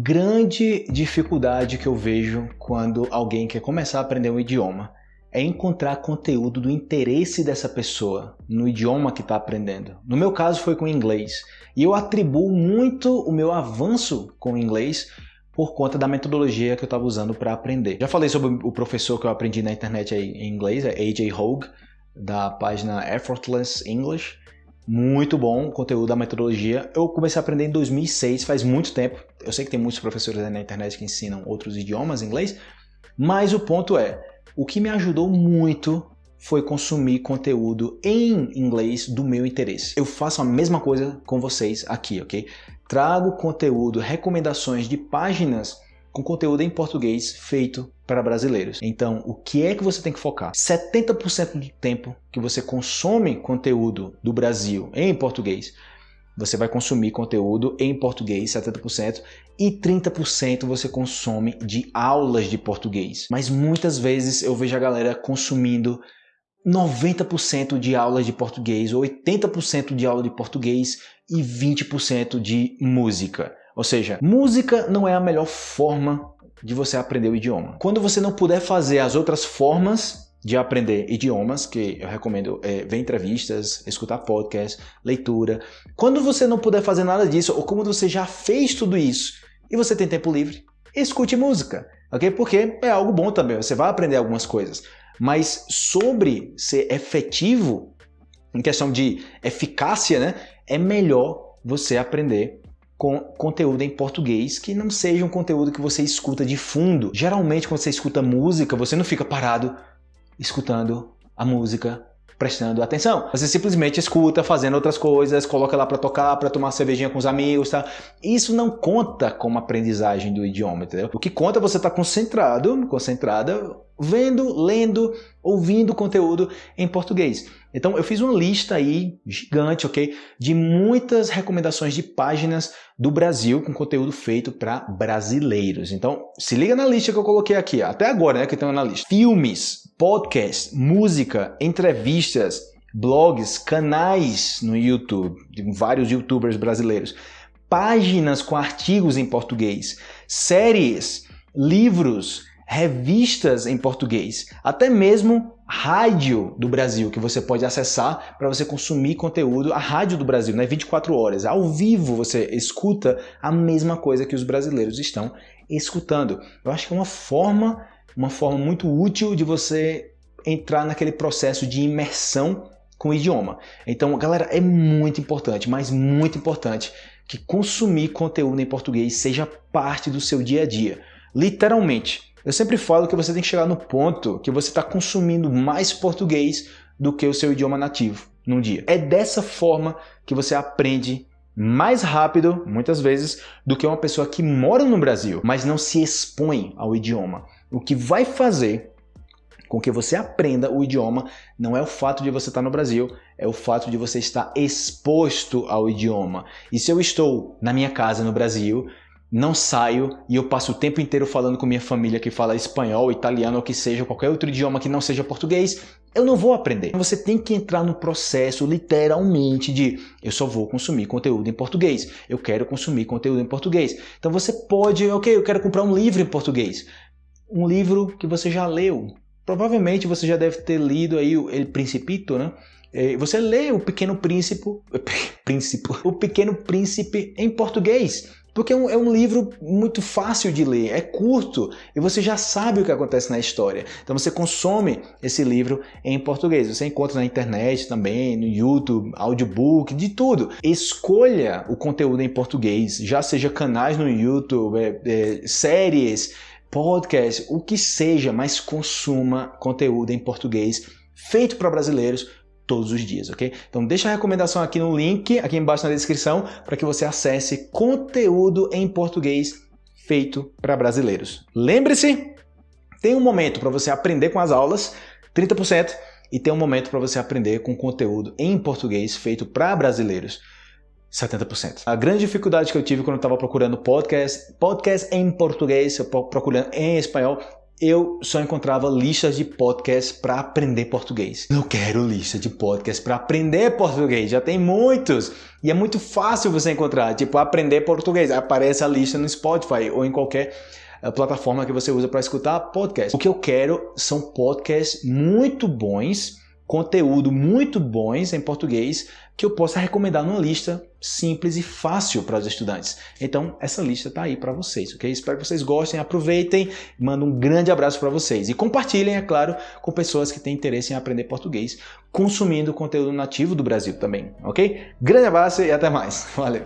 Grande dificuldade que eu vejo quando alguém quer começar a aprender um idioma é encontrar conteúdo do interesse dessa pessoa no idioma que está aprendendo. No meu caso foi com inglês. E eu atribuo muito o meu avanço com inglês por conta da metodologia que eu estava usando para aprender. Já falei sobre o professor que eu aprendi na internet em inglês, é AJ Hogue, da página Effortless English. Muito bom conteúdo da metodologia. Eu comecei a aprender em 2006, faz muito tempo. Eu sei que tem muitos professores na internet que ensinam outros idiomas inglês, mas o ponto é, o que me ajudou muito foi consumir conteúdo em inglês do meu interesse. Eu faço a mesma coisa com vocês aqui, ok? Trago conteúdo, recomendações de páginas com conteúdo em português feito para brasileiros. Então, o que é que você tem que focar? 70% do tempo que você consome conteúdo do Brasil em português, você vai consumir conteúdo em português, 70%, e 30% você consome de aulas de português. Mas muitas vezes eu vejo a galera consumindo 90% de aulas de português, 80% de aula de português e 20% de música. Ou seja, música não é a melhor forma de você aprender o idioma. Quando você não puder fazer as outras formas de aprender idiomas, que eu recomendo é, ver entrevistas, escutar podcast, leitura. Quando você não puder fazer nada disso, ou como você já fez tudo isso e você tem tempo livre, escute música, ok? Porque é algo bom também, você vai aprender algumas coisas. Mas sobre ser efetivo, em questão de eficácia, né, é melhor você aprender com conteúdo em português que não seja um conteúdo que você escuta de fundo. Geralmente, quando você escuta música, você não fica parado escutando a música, prestando atenção. Você simplesmente escuta, fazendo outras coisas, coloca lá para tocar, para tomar cervejinha com os amigos, tá? Isso não conta como aprendizagem do idioma, entendeu? O que conta é você estar tá concentrado, concentrada, vendo, lendo, ouvindo conteúdo em português. Então eu fiz uma lista aí gigante, ok? De muitas recomendações de páginas do Brasil com conteúdo feito para brasileiros. Então se liga na lista que eu coloquei aqui, até agora, né, que tem na lista. Filmes, podcast, música, entrevistas, blogs, canais no YouTube, de vários youtubers brasileiros, páginas com artigos em português, séries, livros, revistas em português, até mesmo rádio do Brasil que você pode acessar para você consumir conteúdo, a rádio do Brasil, né? 24 horas, ao vivo você escuta a mesma coisa que os brasileiros estão escutando. Eu acho que é uma forma uma forma muito útil de você entrar naquele processo de imersão com o idioma. Então, galera, é muito importante, mas muito importante que consumir conteúdo em português seja parte do seu dia a dia. Literalmente. Eu sempre falo que você tem que chegar no ponto que você está consumindo mais português do que o seu idioma nativo num dia. É dessa forma que você aprende mais rápido, muitas vezes, do que uma pessoa que mora no Brasil, mas não se expõe ao idioma. O que vai fazer com que você aprenda o idioma não é o fato de você estar no Brasil, é o fato de você estar exposto ao idioma. E se eu estou na minha casa no Brasil, não saio e eu passo o tempo inteiro falando com minha família que fala espanhol, italiano ou que seja, qualquer outro idioma que não seja português, eu não vou aprender. Você tem que entrar no processo literalmente de eu só vou consumir conteúdo em português, eu quero consumir conteúdo em português. Então você pode, ok, eu quero comprar um livro em português um livro que você já leu. Provavelmente você já deve ter lido aí o El Principito, né? É, você lê o Pequeno Príncipe, Príncipe, o Pequeno Príncipe em português, porque é um, é um, livro muito fácil de ler, é curto e você já sabe o que acontece na história. Então você consome esse livro em português. Você encontra na internet também, no YouTube, audiobook, de tudo. Escolha o conteúdo em português, já seja canais no YouTube, é, é, séries podcast, o que seja, mas consuma conteúdo em português feito para brasileiros todos os dias, ok? Então deixa a recomendação aqui no link, aqui embaixo na descrição, para que você acesse conteúdo em português feito para brasileiros. Lembre-se, tem um momento para você aprender com as aulas, 30%, e tem um momento para você aprender com conteúdo em português feito para brasileiros. 70%. A grande dificuldade que eu tive quando eu estava procurando podcast, podcast em português, procurando em espanhol, eu só encontrava listas de podcasts para aprender português. Não quero lista de podcasts para aprender português, já tem muitos. E é muito fácil você encontrar, tipo, aprender português. Aparece a lista no Spotify ou em qualquer eh, plataforma que você usa para escutar podcast. O que eu quero são podcasts muito bons conteúdo muito bons em português que eu possa recomendar numa lista simples e fácil para os estudantes. Então, essa lista está aí para vocês, ok? Espero que vocês gostem, aproveitem, mando um grande abraço para vocês e compartilhem, é claro, com pessoas que têm interesse em aprender português, consumindo conteúdo nativo do Brasil também, ok? Grande abraço e até mais. Valeu!